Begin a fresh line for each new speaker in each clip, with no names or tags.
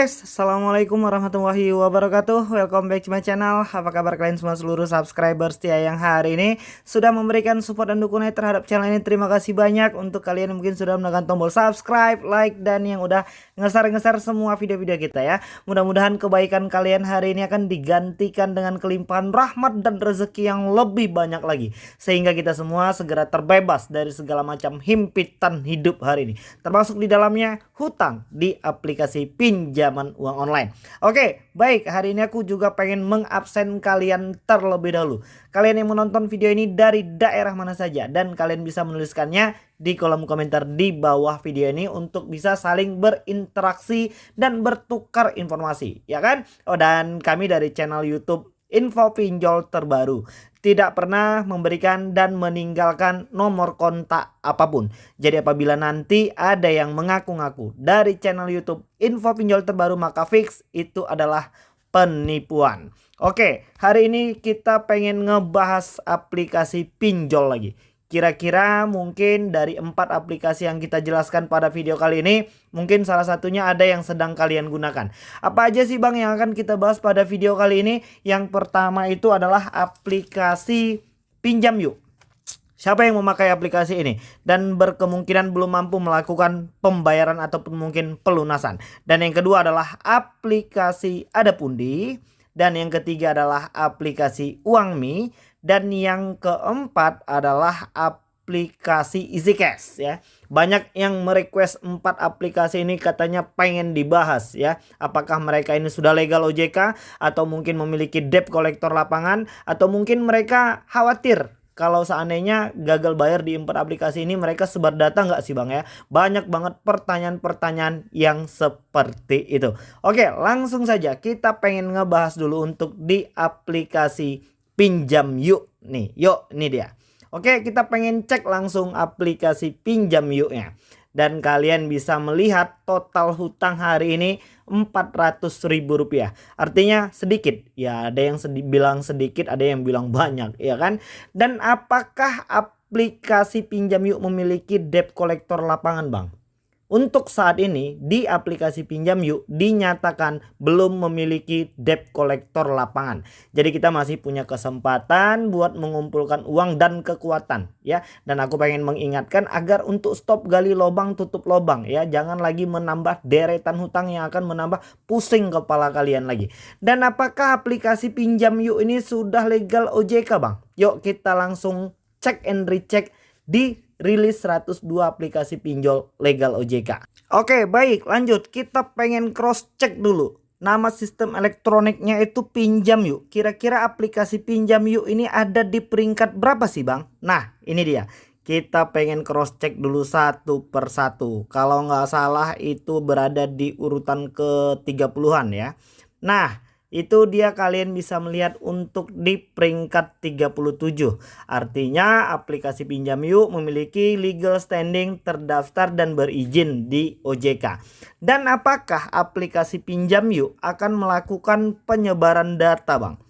Guys, Assalamualaikum warahmatullahi wabarakatuh. Welcome back to my channel. Apa kabar kalian semua seluruh subscriber setia yang hari ini Sudah memberikan support dan dukungan terhadap channel ini? Terima kasih banyak. Untuk kalian yang mungkin sudah menekan tombol subscribe, like, dan yang udah ngesar-ngesar semua video-video kita ya. Mudah-mudahan kebaikan kalian hari ini akan digantikan dengan kelimpahan rahmat dan rezeki yang lebih banyak lagi. Sehingga kita semua segera terbebas dari segala macam himpitan hidup hari ini. Termasuk di dalamnya hutang di aplikasi pinjam pinjaman uang online. Oke, baik. Hari ini aku juga pengen mengabsen kalian terlebih dahulu. Kalian yang menonton video ini dari daerah mana saja dan kalian bisa menuliskannya di kolom komentar di bawah video ini untuk bisa saling berinteraksi dan bertukar informasi, ya kan? Oh, dan kami dari channel YouTube info pinjol terbaru. Tidak pernah memberikan dan meninggalkan nomor kontak apa pun. Jadi apabila nanti ada yang mengaku-ngaku dari channel YouTube info pinjol terbaru maka fix itu adalah penipuan. Oke, hari ini kita pengen ngebahas aplikasi pinjol lagi. Kira-kira mungkin dari empat aplikasi yang kita jelaskan pada video kali ini, mungkin salah satunya ada yang sedang kalian gunakan. Apa aja sih bang yang akan kita bahas pada video kali ini? Yang pertama itu adalah aplikasi Pinjam Yuk. Siapa yang memakai aplikasi ini dan berkemungkinan belum mampu melakukan pembayaran ataupun mungkin pelunasan. Dan yang kedua adalah aplikasi Ada Pundi. Dan yang ketiga adalah aplikasi Uangmi dan yang keempat adalah aplikasi EasyCash ya. Banyak yang merequest empat aplikasi ini katanya pengen dibahas ya. Apakah mereka ini sudah legal OJK atau mungkin memiliki debt kolektor lapangan atau mungkin mereka khawatir kalau seandainya gagal bayar di empat aplikasi ini mereka sebar data nggak sih bang ya banyak banget pertanyaan-pertanyaan yang seperti itu oke langsung saja kita pengen ngebahas dulu untuk di aplikasi pinjam yuk. Nih yuk ini dia. Oke kita pengen cek langsung aplikasi pinjam yuknya. Dan kalian bisa melihat total hutang hari ini ribu rupiah. Artinya sedikit. Ya ada yang sedi bilang sedikit ada yang bilang banyak ya kan? Dan apakah aplikasi pinjam yuk memiliki debt kolektor lapangan bang untuk saat ini di aplikasi pinjam yuk dinyatakan belum memiliki debt kolektor lapangan. Jadi kita masih punya kesempatan buat mengumpulkan uang dan kekuatan ya. Dan aku pengen mengingatkan agar untuk stop gali lubang tutup lubang ya. Jangan lagi menambah deretan hutang yang akan menambah pusing kepala kalian lagi. Dan apakah aplikasi pinjam yuk ini sudah legal OJK bang? Yuk kita langsung cek and recheck di rilis 102 aplikasi pinjol legal OJK. Oke baik lanjut kita pengen cross check dulu. Nama sistem elektroniknya itu pinjam yuk. Kira-kira aplikasi pinjam yuk ini ada di peringkat berapa sih bang? Nah ini dia. Kita pengen cross check dulu satu per satu. Kalau nggak salah itu berada di urutan ke 30-an ya. Nah itu dia kalian bisa melihat untuk di peringkat 37 artinya aplikasi pinjam yuk memiliki legal standing terdaftar dan berizin di OJK dan apakah aplikasi pinjam yuk akan melakukan penyebaran data bang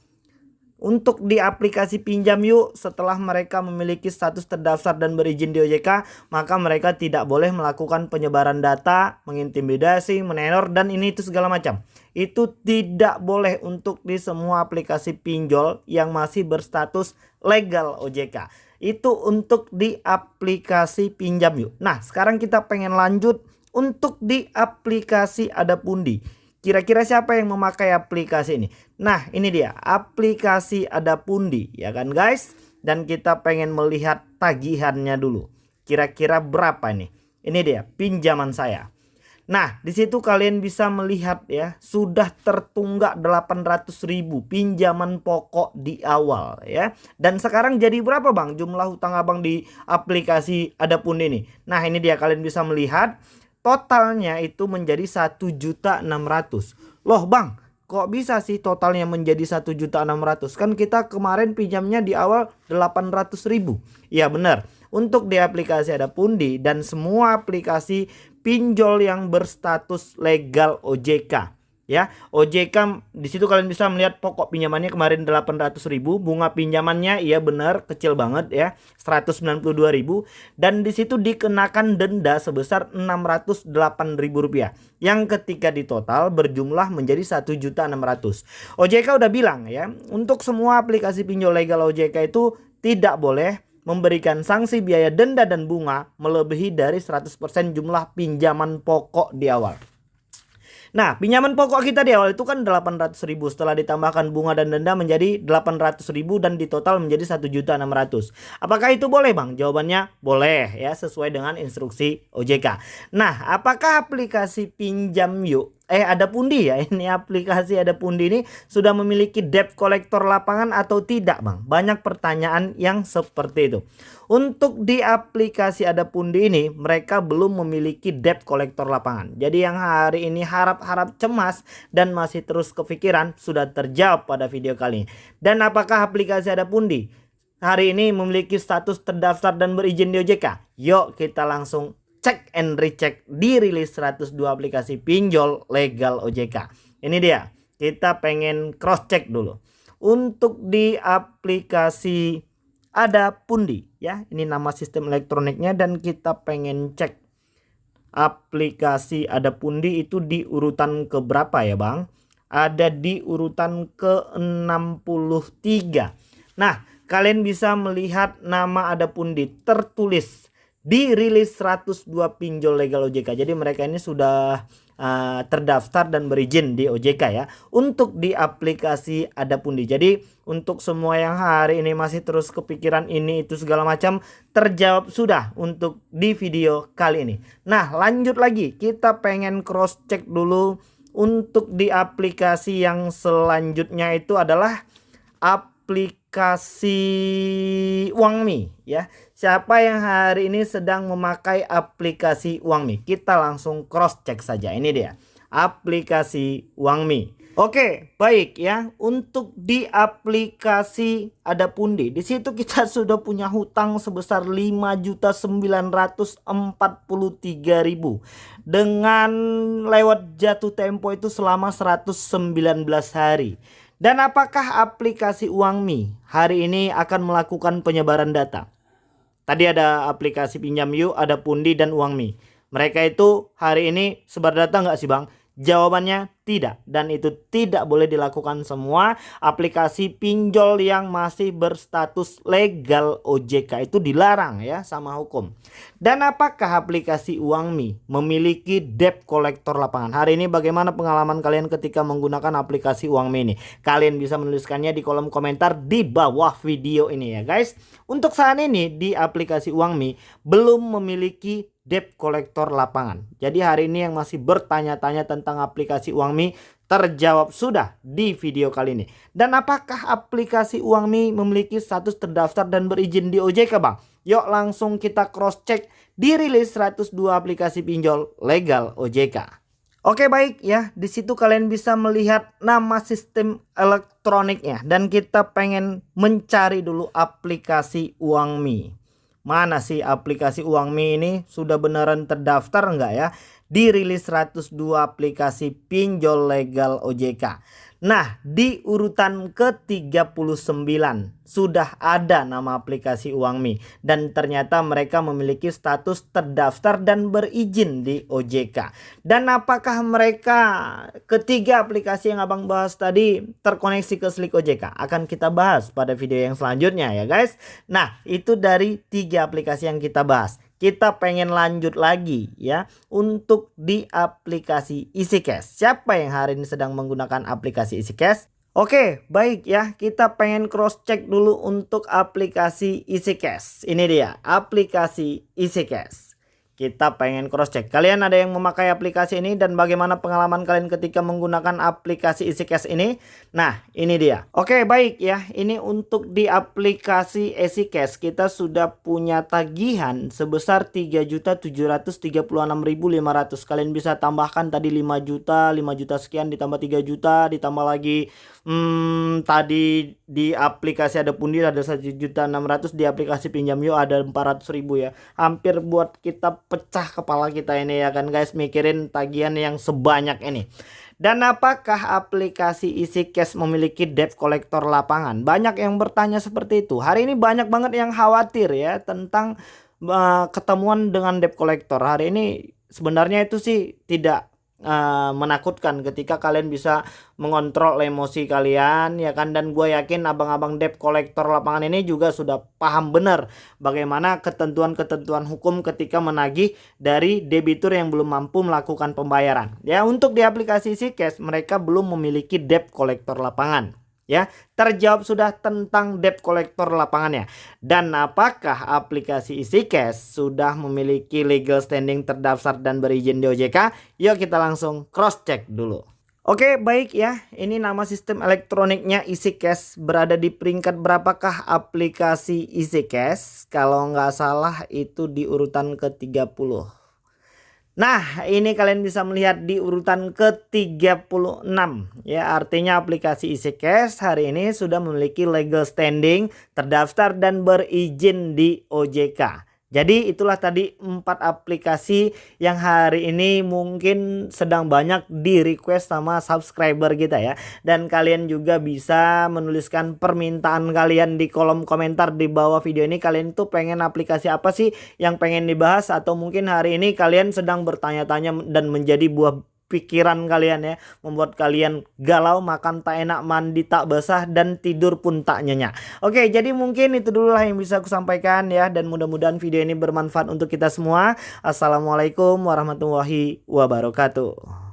untuk di aplikasi pinjam yuk setelah mereka memiliki status terdaftar dan berizin di OJK maka mereka tidak boleh melakukan penyebaran data, mengintimidasi, menenor dan ini itu segala macam. Itu tidak boleh untuk di semua aplikasi pinjol yang masih berstatus legal OJK. Itu untuk di aplikasi pinjam yuk. Nah sekarang kita pengen lanjut untuk di aplikasi ada pundi. Kira-kira siapa yang memakai aplikasi ini? Nah ini dia aplikasi ada pundi ya kan guys. Dan kita pengen melihat tagihannya dulu. Kira-kira berapa nih? Ini dia pinjaman saya. Nah di situ kalian bisa melihat ya sudah tertunggak 800 ribu pinjaman pokok di awal ya. Dan sekarang jadi berapa bang jumlah hutang abang di aplikasi ada pundi ini? Nah ini dia kalian bisa melihat totalnya itu menjadi satu juta enam ratus. Loh bang, kok bisa sih totalnya menjadi satu juta enam ratus? Kan kita kemarin pinjamnya di awal delapan ratus ribu. Ya benar. Untuk di aplikasi ada Pundi dan semua aplikasi pinjol yang berstatus legal OJK. Ya. OJK di situ kalian bisa melihat pokok pinjamannya kemarin 800.000, bunga pinjamannya iya benar kecil banget ya, 192.000 dan di situ dikenakan denda sebesar 608.000 rupiah yang ketika di total berjumlah menjadi 1.600. OJK udah bilang ya, untuk semua aplikasi pinjol legal OJK itu tidak boleh memberikan sanksi biaya denda dan bunga melebihi dari 100% jumlah pinjaman pokok di awal. Nah, pinjaman pokok kita di awal itu kan 800 ribu setelah ditambahkan bunga dan denda menjadi 800 ribu dan di total menjadi 1 juta 600. Apakah itu boleh Bang? Jawabannya boleh ya sesuai dengan instruksi OJK. Nah, apakah aplikasi pinjam yuk eh ada pundi ya? Ini aplikasi ada pundi ini sudah memiliki debt collector lapangan atau tidak bang? Banyak pertanyaan yang seperti itu. Untuk di aplikasi ada pundi ini mereka belum memiliki debt collector lapangan. Jadi yang hari ini harap-harap cemas dan masih terus kepikiran sudah terjawab pada video kali ini. Dan apakah aplikasi ada pundi hari ini memiliki status terdaftar dan berizin di OJK yuk kita langsung cek and recheck dirilis 102 aplikasi pinjol legal OJK. Ini dia, kita pengen cross check dulu. Untuk di aplikasi ada Pundi ya, ini nama sistem elektroniknya dan kita pengen cek aplikasi ada Pundi itu di urutan ke berapa ya Bang? Ada di urutan ke-63. Nah, kalian bisa melihat nama ada Pundi tertulis dirilis 102 pinjol legal OJK. Jadi mereka ini sudah uh, terdaftar dan berizin di OJK ya. Untuk di aplikasi ada pundi. Jadi untuk semua yang hari ini masih terus kepikiran ini itu segala macam terjawab sudah untuk di video kali ini. Nah lanjut lagi kita pengen cross check dulu untuk di aplikasi yang selanjutnya itu adalah aplikasi Uangmi ya. Siapa yang hari ini sedang memakai aplikasi Uangmi? Kita langsung cross check saja. Ini dia. Aplikasi Uangmi. Oke, baik ya. Untuk di aplikasi ada pundi. Di situ kita sudah punya hutang sebesar 5.943.000 dengan lewat jatuh tempo itu selama 119 hari. Dan apakah aplikasi Uangmi hari ini akan melakukan penyebaran data? Tadi ada aplikasi pinjam yuk, ada Pundi dan Uangmi. Mereka itu hari ini sebar data nggak sih bang? Jawabannya tidak dan itu tidak boleh dilakukan semua aplikasi pinjol yang masih berstatus legal OJK itu dilarang ya sama hukum. Dan apakah aplikasi Uangmi memiliki debt collector lapangan? Hari ini bagaimana pengalaman kalian ketika menggunakan aplikasi Uangmi ini? Kalian bisa menuliskannya di kolom komentar di bawah video ini ya guys. Untuk saat ini di aplikasi Uangmi belum memiliki debt collector lapangan. Jadi hari ini yang masih bertanya-tanya tentang aplikasi Uangmi terjawab sudah di video kali ini. Dan apakah aplikasi Uangmi memiliki status terdaftar dan berizin di OJK Bang? Yuk langsung kita cross check di rilis 102 aplikasi pinjol legal OJK. Oke baik ya, di situ kalian bisa melihat nama sistem elektroniknya dan kita pengen mencari dulu aplikasi Uangmi. Mana sih aplikasi Uangmi ini sudah beneran terdaftar enggak ya? Dirilis 102 aplikasi pinjol legal OJK. Nah, di urutan ke-39 sudah ada nama aplikasi Uangmi dan ternyata mereka memiliki status terdaftar dan berizin di OJK. Dan apakah mereka ketiga aplikasi yang Abang bahas tadi terkoneksi ke Slik OJK? Akan kita bahas pada video yang selanjutnya ya guys. Nah, itu dari tiga aplikasi yang kita bahas kita pengen lanjut lagi ya untuk di aplikasi EasyCash. Siapa yang hari ini sedang menggunakan aplikasi EasyCash? Oke, baik ya. Kita pengen cross check dulu untuk aplikasi EasyCash. Ini dia, aplikasi EasyCash kita pengen cross check. Kalian ada yang memakai aplikasi ini dan bagaimana pengalaman kalian ketika menggunakan aplikasi EasyCash ini? Nah, ini dia. Oke, baik ya. Ini untuk di aplikasi EasyCash kita sudah punya tagihan sebesar 3.736.500. Kalian bisa tambahkan tadi 5 juta, 5 juta sekian ditambah 3 juta, ditambah lagi hmm, tadi di aplikasi ada pundi ada 1.600 di aplikasi pinjam yuk ada 400.000 ya. Hampir buat kita pecah kepala kita ini ya kan guys mikirin tagihan yang sebanyak ini Dan apakah aplikasi EasyCash memiliki debt collector lapangan? Banyak yang bertanya seperti itu. Hari ini banyak banget yang khawatir ya tentang uh, ketemuan dengan debt collector. Hari ini sebenarnya itu sih tidak uh, menakutkan ketika kalian bisa mengontrol emosi kalian ya kan? Dan gue yakin abang-abang debt collector lapangan ini juga sudah paham benar bagaimana ketentuan-ketentuan hukum ketika menagih dari debitur yang belum mampu melakukan pembayaran. Ya untuk di aplikasi si cash mereka belum memiliki debt collector lapangan ya terjawab sudah tentang debt collector lapangannya. Dan apakah aplikasi EasyCash sudah memiliki legal standing terdaftar dan berizin di OJK yuk kita langsung cross check dulu. Oke baik ya. Ini nama sistem elektroniknya EasyCash. Berada di peringkat berapakah aplikasi EasyCash? Kalau nggak salah itu di urutan ke 30 Nah, ini kalian bisa melihat di urutan ke-36 ya. Artinya aplikasi EasyCash hari ini sudah memiliki legal standing, terdaftar dan berizin di OJK. Jadi itulah tadi empat aplikasi yang hari ini mungkin sedang banyak di request sama subscriber kita ya. Dan kalian juga bisa menuliskan permintaan kalian di kolom komentar di bawah video ini. Kalian tuh pengen aplikasi apa sih yang pengen dibahas atau mungkin hari ini kalian sedang bertanya-tanya dan menjadi buah pikiran kalian ya membuat kalian galau makan tak enak mandi tak basah dan tidur pun tak nyenyak. Oke jadi mungkin itu dulu lah yang bisa aku sampaikan ya dan mudah-mudahan video ini bermanfaat untuk kita semua. Assalamualaikum warahmatullahi wabarakatuh